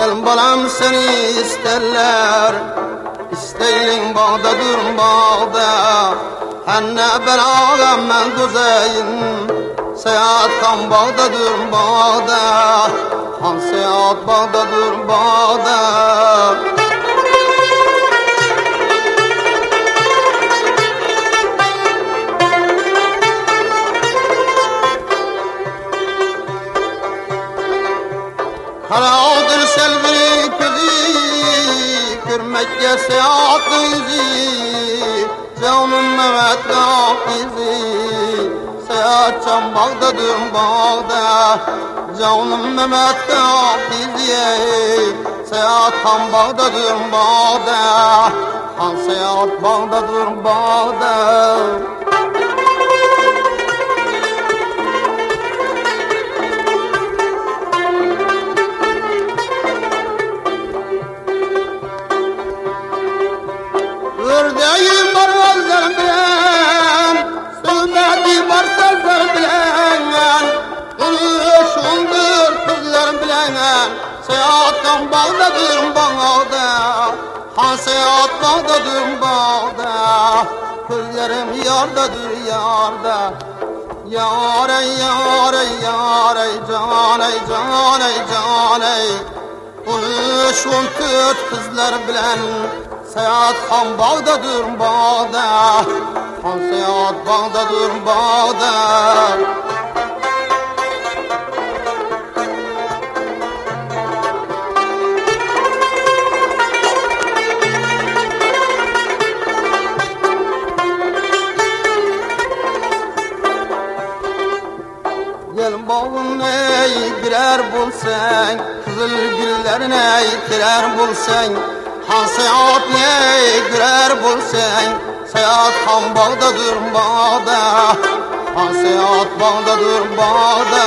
Gel balam seni isterler. İsteyin bağda dur bağda. Henne ben ağam ben düzeyin Seyahat kan bağda dur bağda. Han seyahat bağda dur bağda Karadır selvi kızı Kürmekke seyahat izi. Canım Mehmet izi Seyahat can bağdadır bağda. Canım Mehmet izi Seyahat kan bağdadır bağda. Han seyahat bağdadır bağda Ördeğim var gözler bilen Sövmedi var sözler bilen Konuşundur kızlar bilen Seyahattan bağdadır bağda Han seyahat bağdadır bağda Kızlarım yardadır yarda. Yar ey yar ey yar ey can ey can ey can ey Konuşun tüt kızlar bilen Seyahat han bağdadır bağda. Han seyahat bağdadır bağda. Gel bağın ney birer bulsan Kızıl güller ney birer bulsan Han seyahat ney birer bulsan Seyahat han bağdadır bağda Han seyahat bağdadır bağda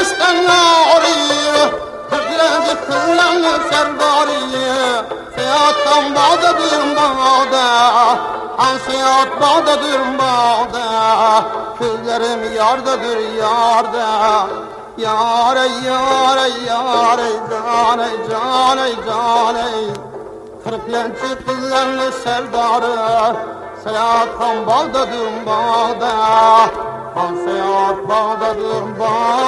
yıldızdan nari Kızları kıllanır serdarı Seyahattan bağdadır bağda Han seyahat bağdadır bağda. Kızlarım yardadır yarda. Yar ey yar ey yar ey can ey can ey can ey Kırklançı kızlarını serdarı Seyahat kan bağdadır bağda. Han seyahat bağdadır bağda